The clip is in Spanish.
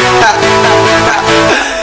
ja, ja, ja.